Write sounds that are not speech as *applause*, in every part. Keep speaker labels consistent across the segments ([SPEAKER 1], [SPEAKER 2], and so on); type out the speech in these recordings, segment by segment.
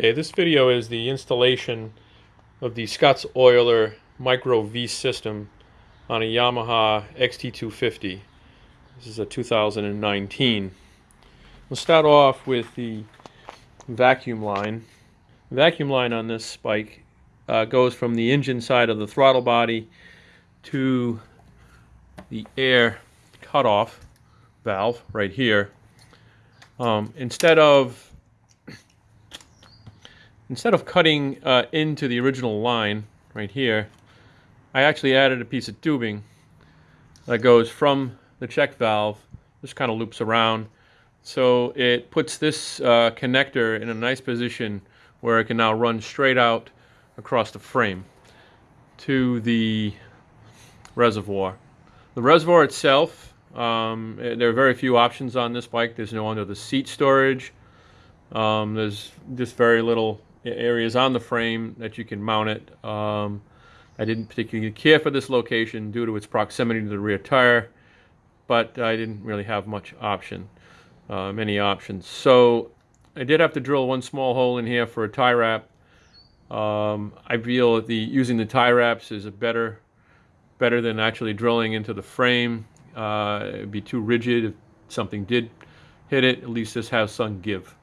[SPEAKER 1] Okay, this video is the installation of the Scottoiler Micro V system on a Yamaha XT250. This is a 2019. We'll start off with the vacuum line. The vacuum line on this bike uh, goes from the engine side of the throttle body to the air cutoff valve right here. Um, instead of instead of cutting uh, into the original line right here, I actually added a piece of tubing that goes from the check valve, just kind of loops around. So it puts this uh, connector in a nice position where it can now run straight out across the frame to the reservoir. The reservoir itself, um, there are very few options on this bike. There's no under the seat storage. Um, there's just very little areas on the frame that you can mount it. Um, I didn't particularly care for this location due to its proximity to the rear tire, but I didn't really have much option, uh, many options. So I did have to drill one small hole in here for a tie wrap. Um, I feel that the using the tie wraps is a better better than actually drilling into the frame. Uh, it'd be too rigid if something did hit it. At least this has some give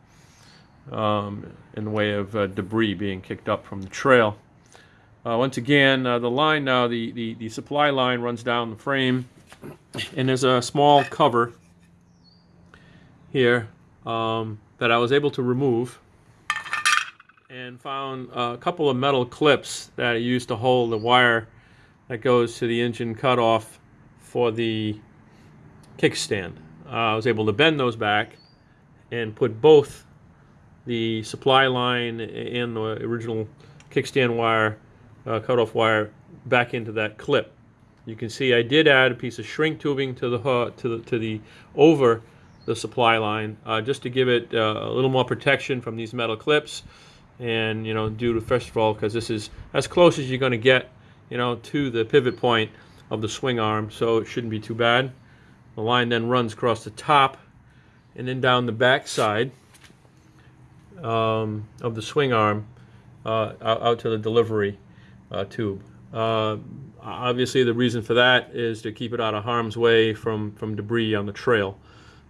[SPEAKER 1] um, in the way of uh, debris being kicked up from the trail. Uh, once again, uh, the line now, the, the, the supply line runs down the frame, and there's a small cover here um, that I was able to remove and found a couple of metal clips that I used to hold the wire that goes to the engine cutoff for the kickstand. Uh, I was able to bend those back and put both the supply line and the original kickstand wire, uh, cutoff wire, back into that clip. You can see I did add a piece of shrink tubing to the uh, to the to the over the supply line uh, just to give it uh, a little more protection from these metal clips, and you know due to first of all because this is as close as you're going to get, you know, to the pivot point of the swing arm, so it shouldn't be too bad. The line then runs across the top and then down the back side um, of the swing arm uh, out, out, to the delivery uh, tube. Uh, obviously, the reason for that is to keep it out of harm's way from, from debris on the trail.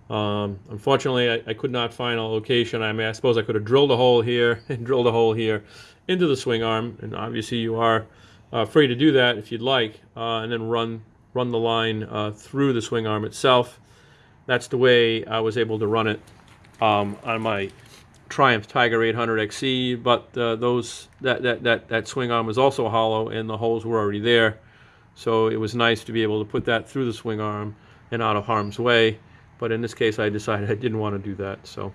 [SPEAKER 1] Um, unfortunately, I, I, could not find a location. I mean, I suppose I could have drilled a hole here *laughs* and drilled a hole here into the swing arm, and obviously you are uh, free to do that if you'd like, uh, and then run run the line through the swing arm itself. That's the way I was able to run it um, on my Triumph Tiger 800 XC, but uh, those that, that, that, that swing arm was also hollow and the holes were already there. So it was nice to be able to put that through the swing arm and out of harm's way. But in this case, I decided *laughs* I didn't want to do that. So,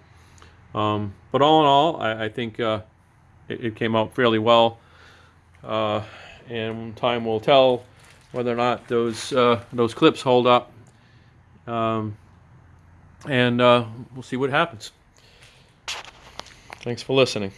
[SPEAKER 1] um, but all in all, I, I think uh, it, it, came out fairly well. Uh, and time will tell whether or not those uh, those clips hold up. Um, and uh, we'll see what happens. Thanks for listening.